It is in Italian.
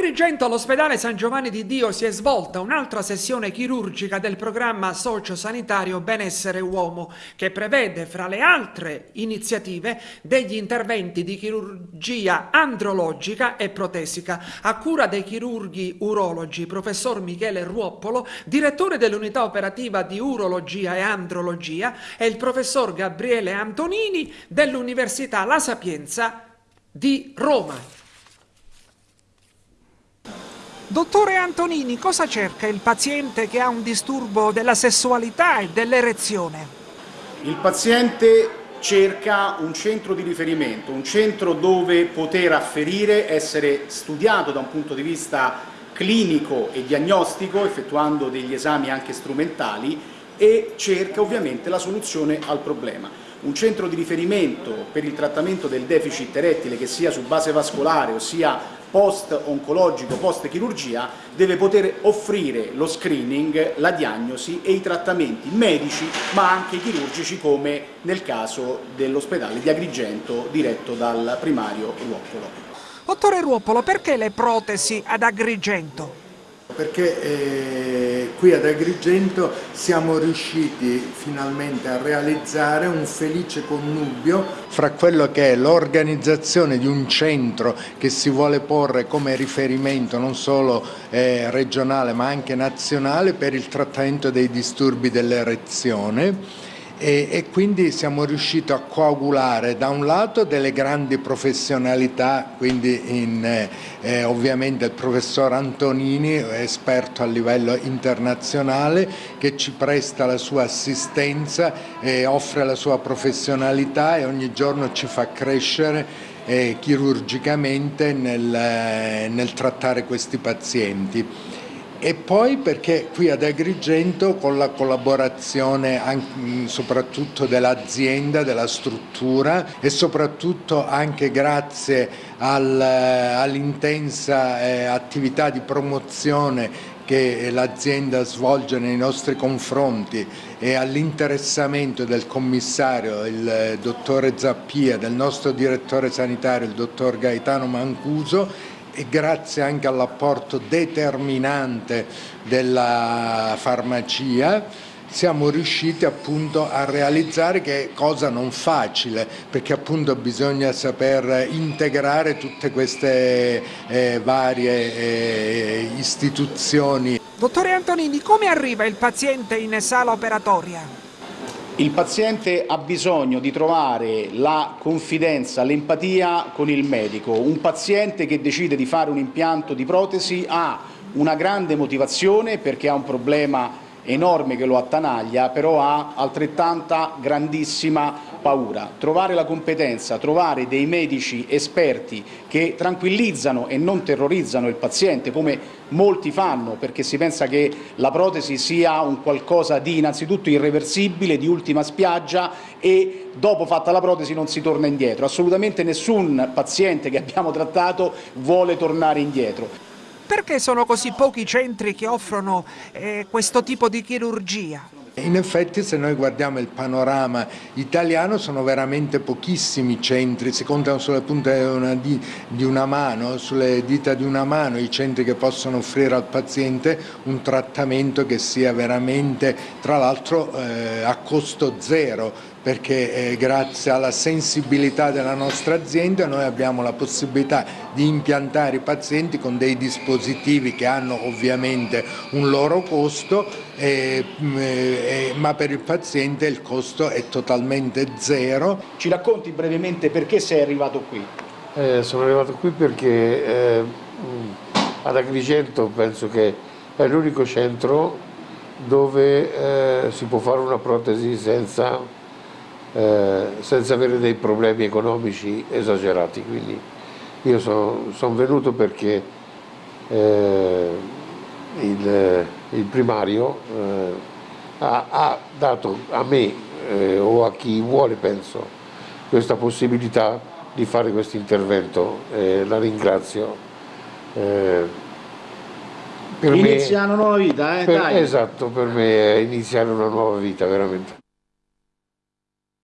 Agrigento all'ospedale San Giovanni di Dio si è svolta un'altra sessione chirurgica del programma sociosanitario Benessere Uomo che prevede fra le altre iniziative degli interventi di chirurgia andrologica e protesica a cura dei chirurghi urologi professor Michele Ruoppolo, direttore dell'unità operativa di urologia e andrologia e il professor Gabriele Antonini dell'Università La Sapienza di Roma. Dottore Antonini, cosa cerca il paziente che ha un disturbo della sessualità e dell'erezione? Il paziente cerca un centro di riferimento, un centro dove poter afferire, essere studiato da un punto di vista clinico e diagnostico, effettuando degli esami anche strumentali e cerca ovviamente la soluzione al problema. Un centro di riferimento per il trattamento del deficit erettile che sia su base vascolare, ossia post-oncologico, post-chirurgia, deve poter offrire lo screening, la diagnosi e i trattamenti medici ma anche chirurgici come nel caso dell'ospedale di Agrigento diretto dal primario Ruoppolo. Dottore Ruoppolo, perché le protesi ad Agrigento? Perché eh, qui ad Agrigento siamo riusciti finalmente a realizzare un felice connubio fra quello che è l'organizzazione di un centro che si vuole porre come riferimento non solo eh, regionale ma anche nazionale per il trattamento dei disturbi dell'erezione e, e, quindi siamo riusciti a coagulare da un lato delle grandi professionalità, quindi in, eh, eh, ovviamente il professor Antonini, esperto a livello internazionale, che ci presta la sua assistenza, e offre la sua professionalità e ogni giorno ci fa crescere eh, chirurgicamente nel, eh, nel trattare questi pazienti e poi perché qui ad Agrigento con la collaborazione anche, soprattutto dell'azienda, della struttura e soprattutto anche grazie al, all'intensa eh, attività di promozione che l'azienda svolge nei nostri confronti e all'interessamento del commissario, il dottore Zappia, del nostro direttore sanitario, il dottor Gaetano Mancuso, e grazie anche all'apporto determinante della farmacia siamo riusciti appunto a realizzare che è cosa non facile perché appunto bisogna saper integrare tutte queste eh, varie eh, istituzioni. Dottore Antonini, come arriva il paziente in sala operatoria? Il paziente ha bisogno di trovare la confidenza, l'empatia con il medico. Un paziente che decide di fare un impianto di protesi ha una grande motivazione perché ha un problema enorme che lo attanaglia, però ha altrettanta grandissima paura. Trovare la competenza, trovare dei medici esperti che tranquillizzano e non terrorizzano il paziente come molti fanno perché si pensa che la protesi sia un qualcosa di innanzitutto irreversibile, di ultima spiaggia e dopo fatta la protesi non si torna indietro. Assolutamente nessun paziente che abbiamo trattato vuole tornare indietro. Perché sono così pochi centri che offrono eh, questo tipo di chirurgia? In effetti se noi guardiamo il panorama italiano sono veramente pochissimi centri, si contano sulle punte di, una mano, sulle dita di una mano i centri che possono offrire al paziente un trattamento che sia veramente, tra l'altro eh, a costo zero, perché eh, grazie alla sensibilità della nostra azienda noi abbiamo la possibilità di impiantare i pazienti con dei dispositivi che hanno ovviamente un loro costo, eh, ma per il paziente il costo è totalmente zero. Ci racconti brevemente perché sei arrivato qui? Eh, sono arrivato qui perché eh, ad Agrigento penso che è l'unico centro dove eh, si può fare una protesi senza eh, senza avere dei problemi economici esagerati. Quindi io sono son venuto perché eh, il, il, primario eh, ha, ha, dato a me eh, o a chi vuole, penso, questa possibilità di fare questo intervento. la ringrazio. Eh, per Inizia me, una nuova vita, eh? per, Esatto, per me è iniziare una nuova vita, veramente.